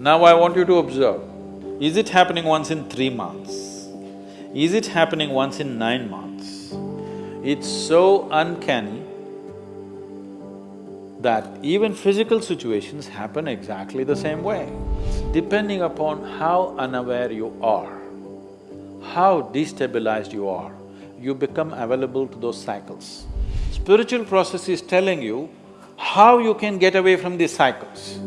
Now I want you to observe, is it happening once in three months? Is it happening once in nine months? It's so uncanny that even physical situations happen exactly the same way. Depending upon how unaware you are, how destabilized you are, you become available to those cycles. Spiritual process is telling you how you can get away from these cycles.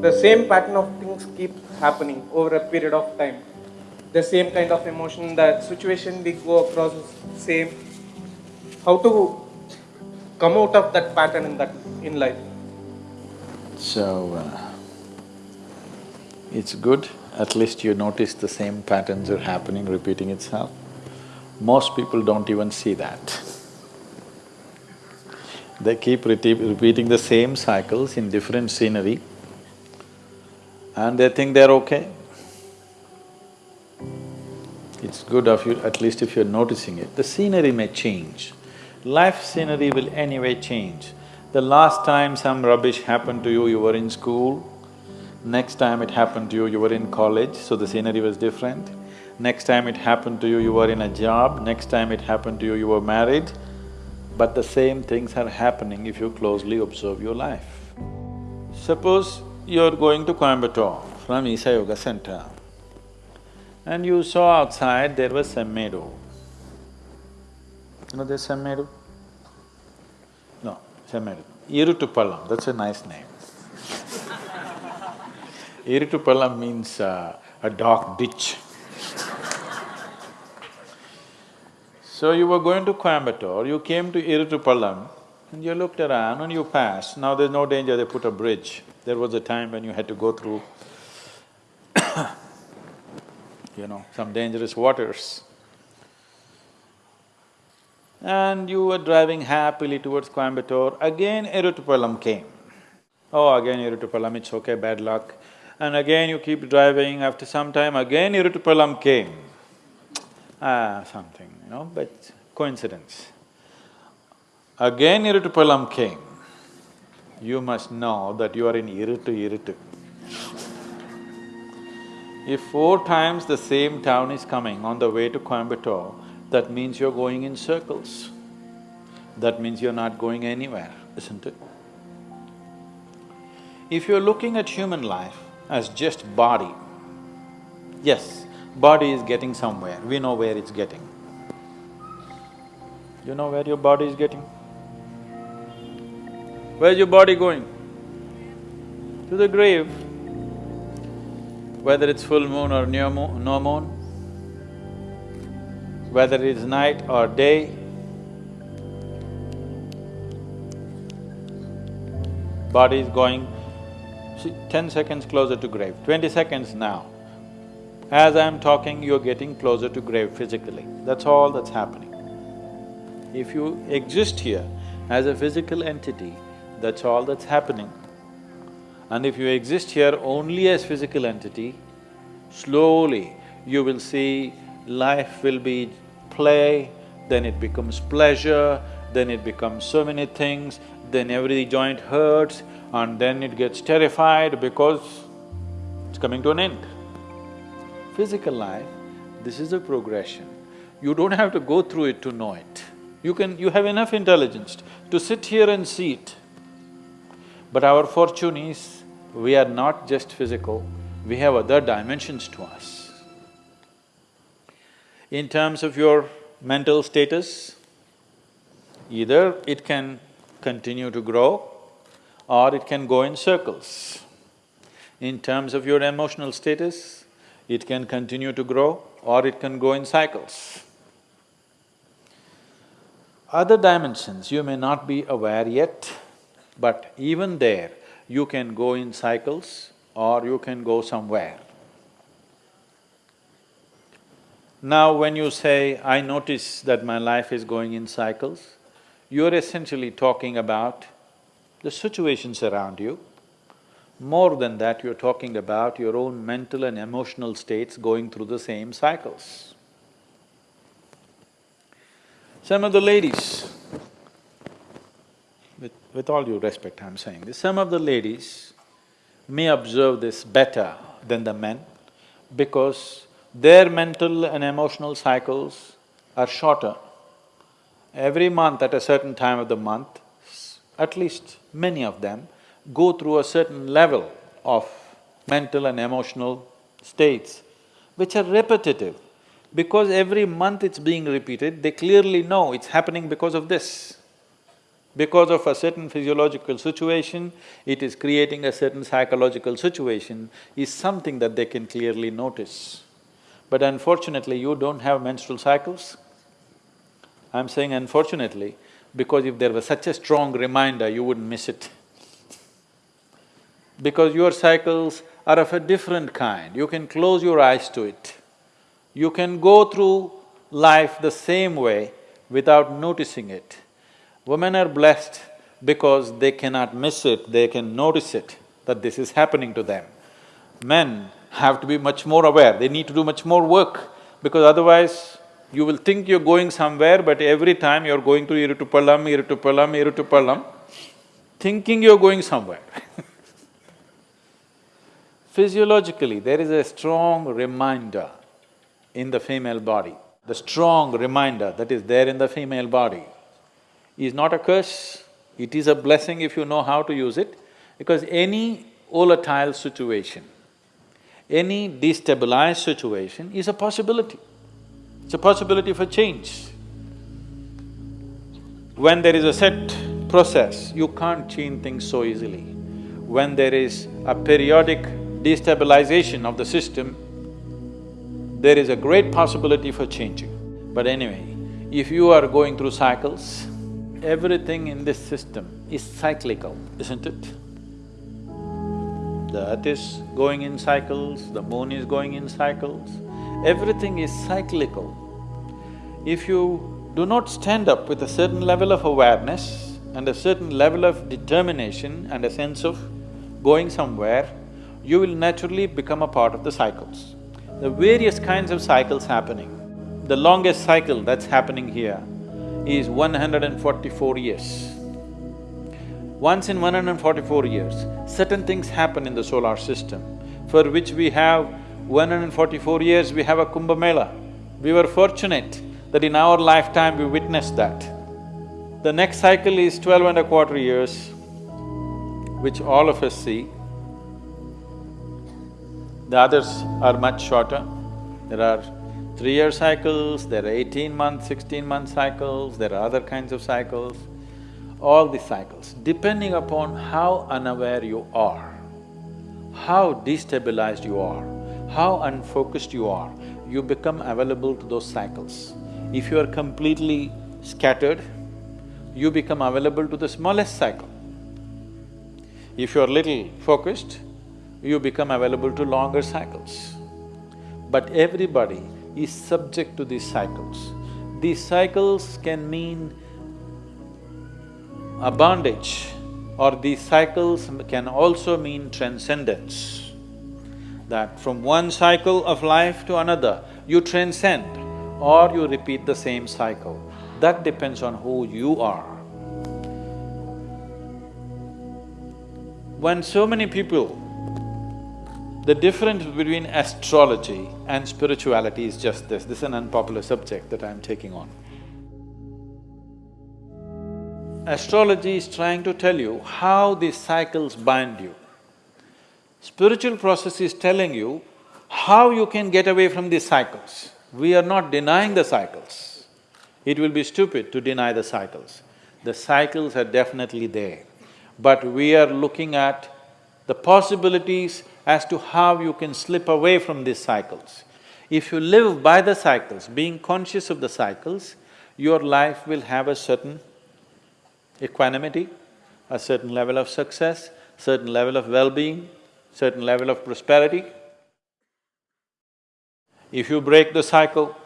The same pattern of things keep happening over a period of time. The same kind of emotion, the situation we go across is same. How to come out of that pattern in that in life? So, uh, it's good, at least you notice the same patterns are happening, repeating itself. Most people don't even see that. They keep repeating the same cycles in different scenery, and they think they're okay. It's good of you, at least if you're noticing it. The scenery may change. Life scenery will anyway change. The last time some rubbish happened to you, you were in school. Next time it happened to you, you were in college, so the scenery was different. Next time it happened to you, you were in a job. Next time it happened to you, you were married. But the same things are happening if you closely observe your life. Suppose you're going to Coimbatore from Isha Yoga Center and you saw outside there was some meadow. You know there's meadow? No, Semmedu. Irutupallam, that's a nice name. Irutupallam means uh, a dark ditch. so you were going to Coimbatore, you came to Irutupallam and you looked around and you passed. Now there's no danger, they put a bridge. There was a time when you had to go through you know, some dangerous waters. And you were driving happily towards Coimbatore, again Irutupallam came. Oh, again Irutupallam, it's okay, bad luck. And again you keep driving, after some time again Irutupallam came. Ah, something, you know, but coincidence. Again Irutupallam came you must know that you are in Irutu Irutu. If four times the same town is coming on the way to Coimbatore, that means you're going in circles. That means you're not going anywhere, isn't it? If you're looking at human life as just body, yes, body is getting somewhere, we know where it's getting. You know where your body is getting? Where's your body going? To the grave. Whether it's full moon or new moon, no moon, whether it's night or day, body is going ten seconds closer to grave, twenty seconds now. As I'm talking, you're getting closer to grave physically, that's all that's happening. If you exist here as a physical entity, that's all that's happening. And if you exist here only as physical entity, slowly you will see life will be play, then it becomes pleasure, then it becomes so many things, then every joint hurts and then it gets terrified because it's coming to an end. Physical life, this is a progression. You don't have to go through it to know it. You can… you have enough intelligence to sit here and see it. But our fortune is, we are not just physical, we have other dimensions to us. In terms of your mental status, either it can continue to grow or it can go in circles. In terms of your emotional status, it can continue to grow or it can go in cycles. Other dimensions you may not be aware yet, but even there, you can go in cycles or you can go somewhere. Now when you say, I notice that my life is going in cycles, you're essentially talking about the situations around you. More than that, you're talking about your own mental and emotional states going through the same cycles. Some of the ladies, with, all due respect I'm saying this, some of the ladies may observe this better than the men because their mental and emotional cycles are shorter. Every month at a certain time of the month, at least many of them go through a certain level of mental and emotional states which are repetitive. Because every month it's being repeated, they clearly know it's happening because of this. Because of a certain physiological situation, it is creating a certain psychological situation, is something that they can clearly notice. But unfortunately, you don't have menstrual cycles. I'm saying unfortunately, because if there was such a strong reminder, you wouldn't miss it. Because your cycles are of a different kind, you can close your eyes to it. You can go through life the same way without noticing it. Women are blessed because they cannot miss it, they can notice it, that this is happening to them. Men have to be much more aware, they need to do much more work because otherwise you will think you're going somewhere but every time you're going to Irutupallam, Irutupallam, Irutupallam, thinking you're going somewhere Physiologically, there is a strong reminder in the female body. The strong reminder that is there in the female body is not a curse, it is a blessing if you know how to use it, because any volatile situation, any destabilized situation is a possibility. It's a possibility for change. When there is a set process, you can't change things so easily. When there is a periodic destabilization of the system, there is a great possibility for changing. But anyway, if you are going through cycles, everything in this system is cyclical, isn't it? The earth is going in cycles, the moon is going in cycles, everything is cyclical. If you do not stand up with a certain level of awareness and a certain level of determination and a sense of going somewhere, you will naturally become a part of the cycles. The various kinds of cycles happening. The longest cycle that's happening here is 144 years. Once in 144 years, certain things happen in the solar system for which we have 144 years we have a Kumbh Mela. We were fortunate that in our lifetime we witnessed that. The next cycle is twelve and a quarter years, which all of us see. The others are much shorter. There are three-year cycles, there are eighteen-month, sixteen-month cycles, there are other kinds of cycles. All these cycles, depending upon how unaware you are, how destabilized you are, how unfocused you are, you become available to those cycles. If you are completely scattered, you become available to the smallest cycle. If you are little focused, you become available to longer cycles. But everybody is subject to these cycles. These cycles can mean a bondage or these cycles can also mean transcendence. That from one cycle of life to another, you transcend or you repeat the same cycle. That depends on who you are. When so many people the difference between astrology and spirituality is just this, this is an unpopular subject that I'm taking on. Astrology is trying to tell you how these cycles bind you. Spiritual process is telling you how you can get away from these cycles. We are not denying the cycles. It will be stupid to deny the cycles. The cycles are definitely there, but we are looking at the possibilities as to how you can slip away from these cycles. If you live by the cycles, being conscious of the cycles, your life will have a certain equanimity, a certain level of success, certain level of well-being, certain level of prosperity. If you break the cycle,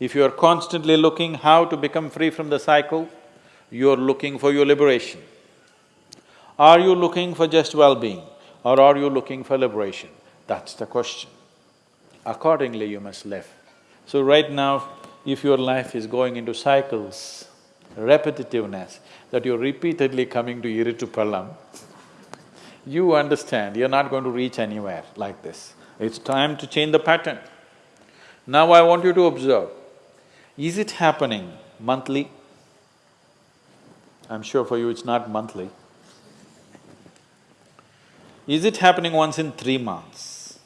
if you are constantly looking how to become free from the cycle, you are looking for your liberation. Are you looking for just well-being? Or are you looking for liberation? That's the question. Accordingly, you must live. So right now, if your life is going into cycles, repetitiveness, that you're repeatedly coming to Irutupallam, you understand you're not going to reach anywhere like this. It's time to change the pattern. Now I want you to observe, is it happening monthly? I'm sure for you it's not monthly. Is it happening once in three months?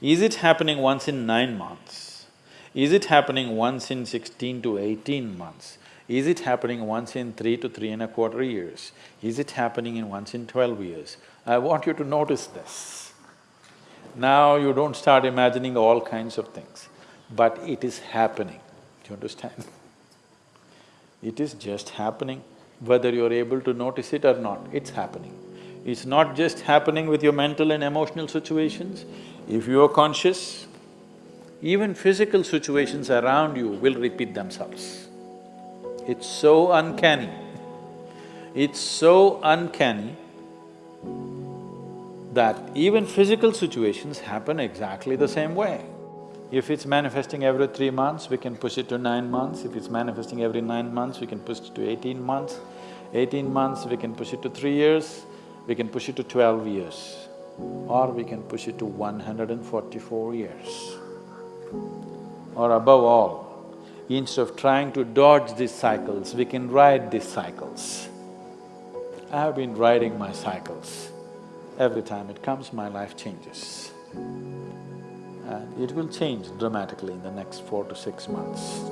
Is it happening once in nine months? Is it happening once in sixteen to eighteen months? Is it happening once in three to three and a quarter years? Is it happening in once in twelve years? I want you to notice this. Now you don't start imagining all kinds of things, but it is happening, do you understand? It is just happening, whether you're able to notice it or not, it's happening. It's not just happening with your mental and emotional situations. If you are conscious, even physical situations around you will repeat themselves. It's so uncanny. It's so uncanny that even physical situations happen exactly the same way. If it's manifesting every three months, we can push it to nine months. If it's manifesting every nine months, we can push it to eighteen months. Eighteen months, we can push it to three years. We can push it to twelve years. Or we can push it to one hundred and forty-four years. Or above all, instead of trying to dodge these cycles, we can ride these cycles. I have been riding my cycles. Every time it comes, my life changes. And it will change dramatically in the next four to six months.